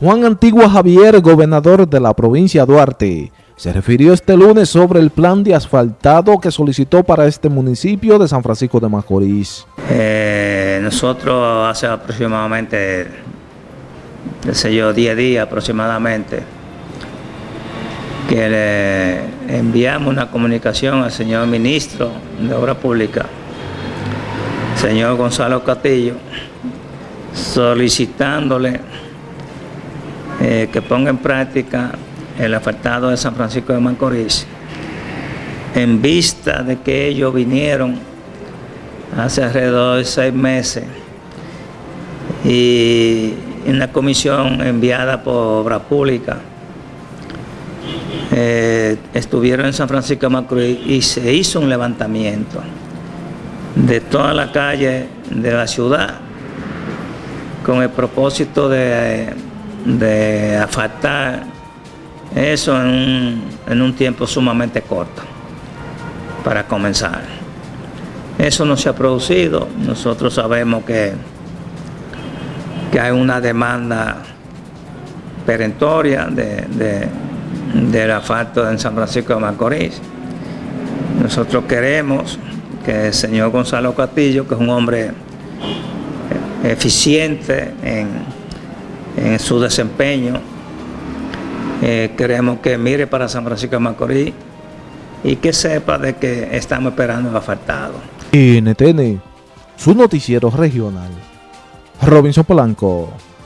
Juan Antigua Javier, gobernador de la provincia Duarte, se refirió este lunes sobre el plan de asfaltado que solicitó para este municipio de San Francisco de Macorís. Eh, nosotros hace aproximadamente, qué sé yo, 10 días aproximadamente, que le enviamos una comunicación al señor ministro de Obra Pública, señor Gonzalo Castillo, solicitándole eh, que ponga en práctica el asfaltado de San Francisco de Macorís en vista de que ellos vinieron hace alrededor de seis meses y en la comisión enviada por Obra Pública eh, estuvieron en San Francisco de Macorís y se hizo un levantamiento de toda la calle de la ciudad con el propósito de de afectar eso en un, tiempo sumamente corto para comenzar. Eso no se ha producido, nosotros sabemos que, que hay una demanda perentoria de, de, del asfalto en San Francisco de Macorís. Nosotros queremos que el señor Gonzalo Castillo, que es un hombre eficiente en en su desempeño. Eh, queremos que mire para San Francisco de Macorís y que sepa de que estamos esperando el asfaltado. NTN, su noticiero regional. Robinson Polanco.